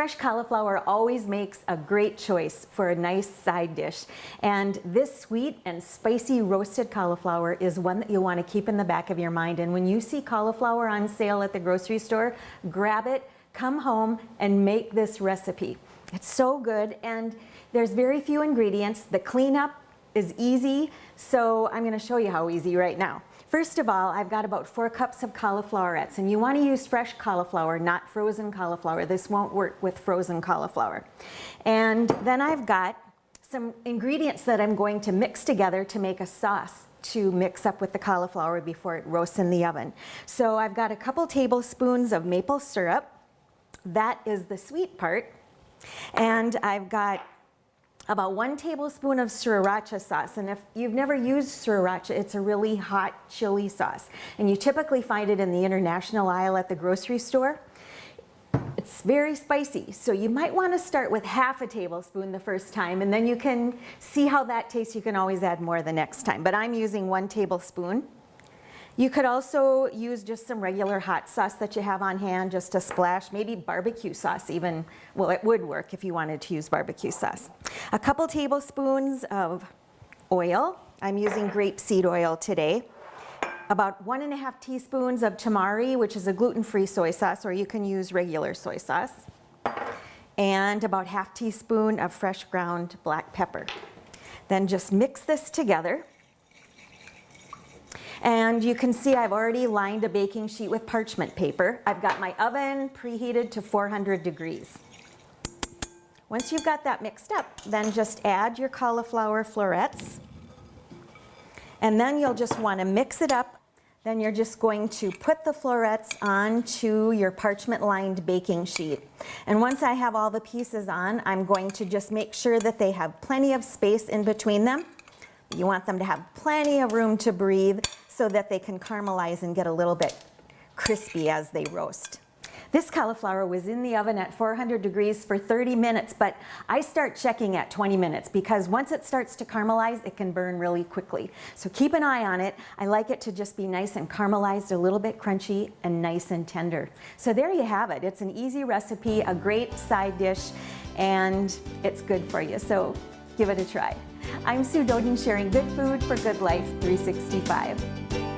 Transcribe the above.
Fresh cauliflower always makes a great choice for a nice side dish. And this sweet and spicy roasted cauliflower is one that you'll want to keep in the back of your mind. And when you see cauliflower on sale at the grocery store, grab it, come home and make this recipe. It's so good and there's very few ingredients. The cleanup is easy, so I'm going to show you how easy right now. First of all, I've got about four cups of cauliflowerettes and you want to use fresh cauliflower, not frozen cauliflower. This won't work with frozen cauliflower. And then I've got some ingredients that I'm going to mix together to make a sauce to mix up with the cauliflower before it roasts in the oven. So I've got a couple tablespoons of maple syrup. That is the sweet part. And I've got about one tablespoon of sriracha sauce. And if you've never used sriracha, it's a really hot chili sauce. And you typically find it in the international aisle at the grocery store. It's very spicy, so you might want to start with half a tablespoon the first time and then you can see how that tastes. You can always add more the next time, but I'm using one tablespoon. You could also use just some regular hot sauce that you have on hand, just a splash, maybe barbecue sauce even. Well, it would work if you wanted to use barbecue sauce. A couple tablespoons of oil. I'm using grapeseed oil today. About one and a half teaspoons of tamari, which is a gluten-free soy sauce, or you can use regular soy sauce. And about half teaspoon of fresh ground black pepper. Then just mix this together. And you can see I've already lined a baking sheet with parchment paper. I've got my oven preheated to 400 degrees. Once you've got that mixed up, then just add your cauliflower florets. And then you'll just want to mix it up. Then you're just going to put the florets onto your parchment lined baking sheet. And once I have all the pieces on, I'm going to just make sure that they have plenty of space in between them. You want them to have plenty of room to breathe so that they can caramelize and get a little bit crispy as they roast. This cauliflower was in the oven at 400 degrees for 30 minutes, but I start checking at 20 minutes because once it starts to caramelize, it can burn really quickly. So keep an eye on it. I like it to just be nice and caramelized, a little bit crunchy and nice and tender. So there you have it. It's an easy recipe, a great side dish, and it's good for you. So give it a try. I'm Sue Doden sharing good food for good life 365.